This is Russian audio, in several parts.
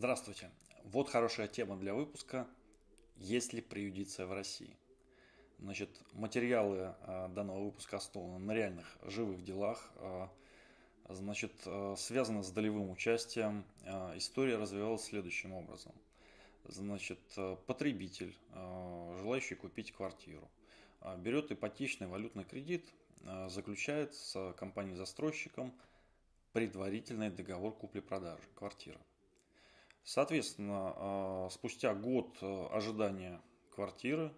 Здравствуйте. Вот хорошая тема для выпуска. Есть ли приюдиция в России? Значит, материалы а, данного выпуска основаны на реальных живых делах. А, значит, а, связано с долевым участием. История развивалась следующим образом. Значит, потребитель, желающий купить квартиру, берет ипотечный валютный кредит, заключает с компанией-застройщиком предварительный договор купли-продажи квартиры. Соответственно, а, спустя год э, ожидания квартиры,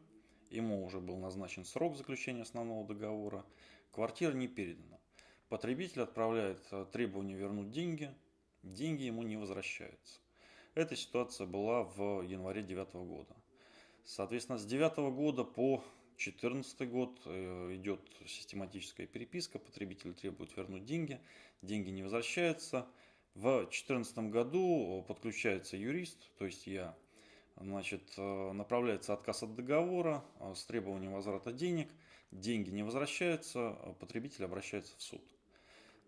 ему уже был назначен срок заключения основного договора, квартира не передана. Потребитель отправляет э, требование вернуть деньги, деньги ему не возвращаются. Эта ситуация была в январе 2009 года. Соответственно, с 2009 года по 2014 год э, идет систематическая переписка, потребитель требует вернуть деньги, деньги не возвращаются – в 2014 году подключается юрист, то есть я, значит, э, направляется отказ от договора э, с требованием возврата денег, деньги не возвращаются, э, потребитель обращается в суд.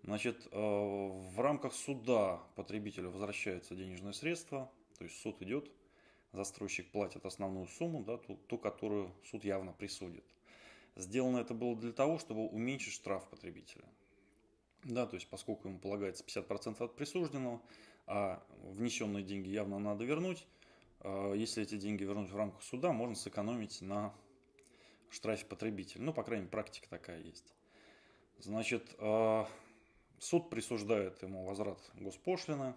Значит, в рамках суда потребителю возвращаются денежные средства, то есть суд идет, застройщик платит основную сумму, да, ту, ту, которую суд явно присудит. Сделано это было для того, чтобы уменьшить штраф потребителя. Да, то есть поскольку ему полагается 50% от присужденного, а внесенные деньги явно надо вернуть, а, если эти деньги вернуть в рамках суда, можно сэкономить на штрафе потребителя. Ну, по крайней мере, практика такая есть. Значит, а, суд присуждает ему возврат госпошлины,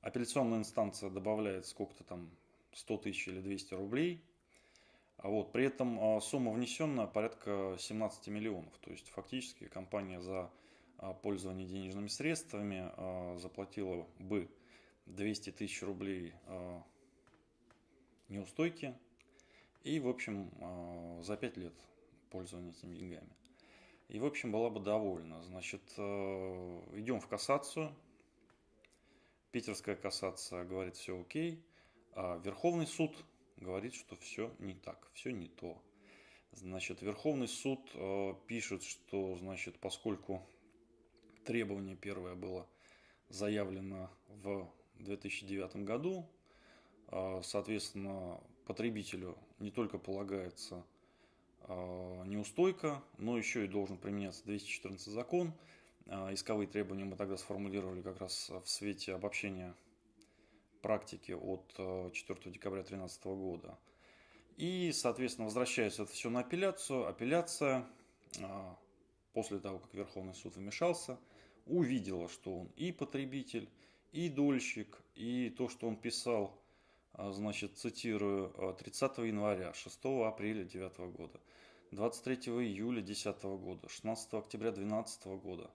апелляционная инстанция добавляет сколько-то там 100 тысяч или 200 рублей, а вот при этом а, сумма внесенная порядка 17 миллионов. То есть фактически компания за пользование денежными средствами а, заплатила бы 200 тысяч рублей а, неустойки и, в общем, а, за 5 лет пользования этими деньгами. И, в общем, была бы довольна. Значит, идем в кассацию. Питерская кассация говорит, все окей. А Верховный суд говорит, что все не так, все не то. Значит, Верховный суд пишет, что, значит, поскольку требование первое было заявлено в 2009 году. А, соответственно, потребителю не только полагается а, неустойка, но еще и должен применяться 214 закон. А, исковые требования мы тогда сформулировали как раз в свете обобщения практики от 4 декабря 2013 года. И, соответственно, возвращается это все на апелляцию. Апелляция, после того, как Верховный суд вмешался, увидела, что он и потребитель, и дольщик, и то, что он писал, а, значит, цитирую, 30 января, 6 апреля 2009 года, 23 июля 2010 года, 16 октября 2012 года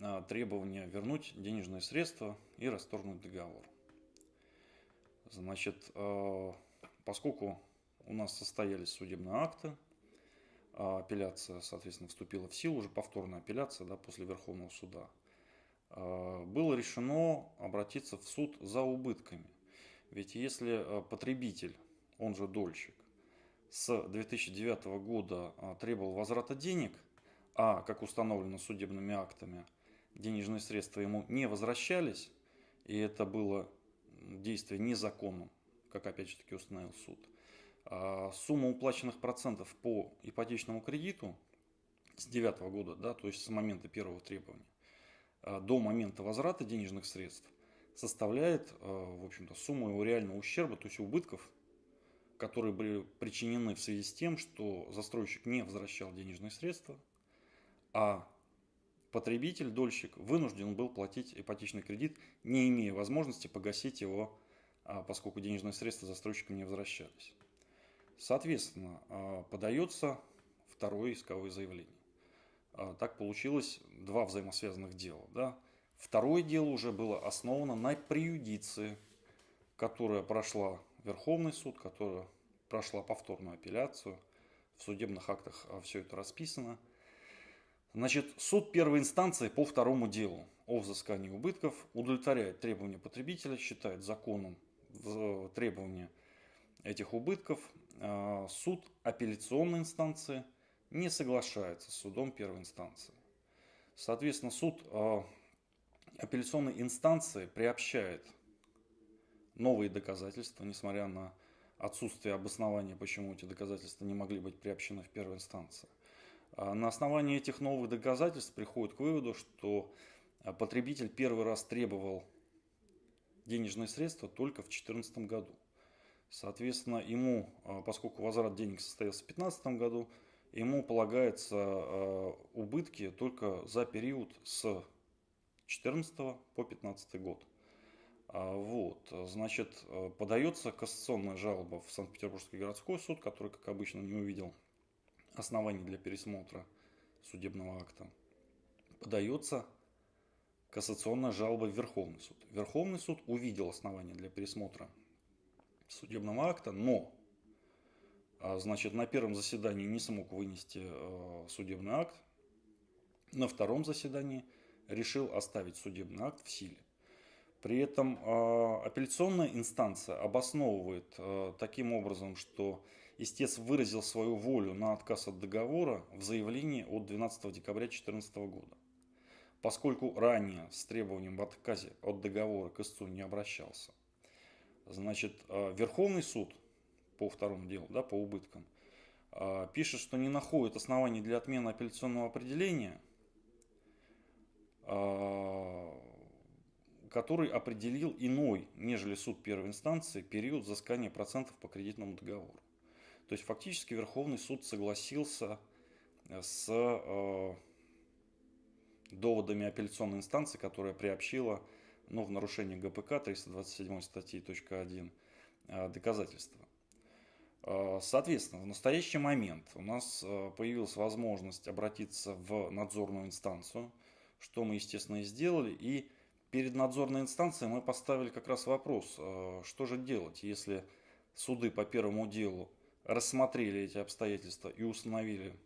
а, требование вернуть денежные средства и расторгнуть договор. Значит, а, поскольку у нас состоялись судебные акты, апелляция, соответственно, вступила в силу, уже повторная апелляция да, после Верховного суда – а, было решено обратиться в суд за убытками. Ведь если а, потребитель, он же дольщик, с 2009 года а, требовал возврата денег, а, как установлено судебными актами, денежные средства ему не возвращались, и это было действие незаконным, как опять же таки установил суд, сумма уплаченных процентов по ипотечному кредиту с 2009 года, да, то есть с момента первого требования, Э, до момента возврата денежных средств составляет, э, в общем-то, сумму его реального ущерба, то есть убытков, которые были причинены в связи с тем, что застройщик не возвращал денежные средства, а потребитель, дольщик, вынужден был платить ипотечный кредит, не имея возможности погасить его, а, поскольку денежные средства застройщикам не возвращались. Соответственно, э, подается второе исковое заявление. А, так получилось два взаимосвязанных дела. Да? Второе дело уже было основано на приюдиции, которая прошла Верховный суд, которая прошла повторную апелляцию. В судебных актах а, все это расписано. Значит, суд первой инстанции по второму делу о взыскании убытков удовлетворяет требования потребителя, считает законом требования этих убытков. А, суд апелляционной инстанции – не соглашается с судом первой инстанции. Соответственно, суд э, апелляционной инстанции приобщает новые доказательства, несмотря на отсутствие обоснования, почему эти доказательства не могли быть приобщены в первой инстанции. А на основании этих новых доказательств приходит к выводу, что потребитель первый раз требовал денежные средства только в 2014 году. Соответственно, ему, поскольку возврат денег состоялся в 2015 году, ему полагается убытки только за период с 2014 по 2015 год. А, вот, значит, э, подается кассационная жалоба в Санкт-Петербургский городской суд, который, как обычно, не увидел оснований для пересмотра судебного акта. Подается кассационная жалоба в Верховный суд. Верховный суд увидел основания для пересмотра судебного акта, но значит, на первом заседании не смог вынести э, судебный акт, на втором заседании решил оставить судебный акт в силе. При этом э, апелляционная инстанция обосновывает э, таким образом, что истец выразил свою волю на отказ от договора в заявлении от 12 декабря 2014 года. Поскольку ранее с требованием в отказе от договора к истцу не обращался. Значит, э, Верховный суд по второму делу, да, по убыткам, пишет, что не находит оснований для отмены апелляционного определения который определил иной, нежели суд первой инстанции, период взыскания процентов по кредитному договору. То есть фактически Верховный суд согласился э, с э, доводами апелляционной инстанции, которая приобщила ну, в нарушение ГПК 327 статьи .1 э, доказательства. Э, соответственно, в настоящий момент у нас э, появилась возможность обратиться в надзорную инстанцию, что мы, естественно, и сделали, и перед надзорной инстанцией мы поставили как раз вопрос, э, что же делать, если суды по первому делу рассмотрели эти обстоятельства и установили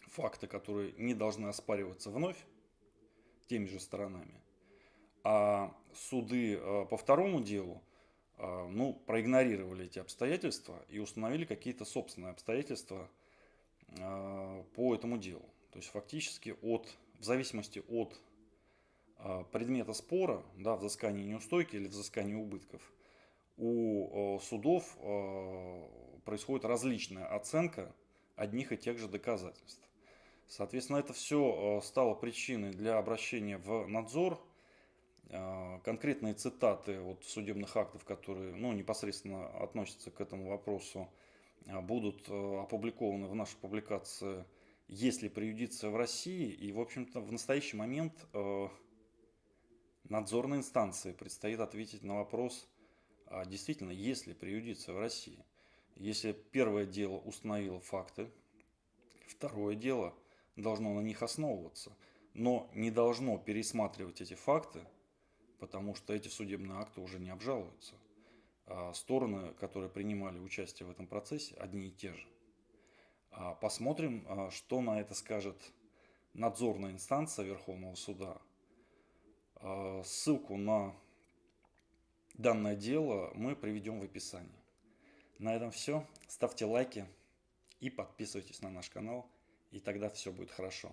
факты, которые не должны оспариваться вновь теми же сторонами, а суды по второму делу ну, проигнорировали эти обстоятельства и установили какие-то собственные обстоятельства по этому делу. То есть фактически от, в зависимости от а, предмета спора, да, взыскания неустойки или взыскания убытков, у судов а, происходит различная оценка одних и тех же доказательств. Соответственно, это все а, стало причиной для обращения в надзор. Конкретные цитаты вот судебных актов, которые ну, непосредственно относятся к этому вопросу, будут опубликованы в нашей публикации «Есть ли преюдиция в России?» И, в общем-то, в настоящий момент надзорной инстанции предстоит ответить на вопрос, а действительно, есть ли преюдиция в России. Если первое дело установило факты, второе дело должно на них основываться, но не должно пересматривать эти факты, потому что эти судебные акты уже не обжалуются. А стороны, которые принимали участие в этом процессе, одни и те же. А посмотрим, а, что на это скажет надзорная инстанция Верховного суда а, ссылку на данное дело мы приведем в описании. На этом все. Ставьте лайки и подписывайтесь на наш канал, и тогда все будет хорошо.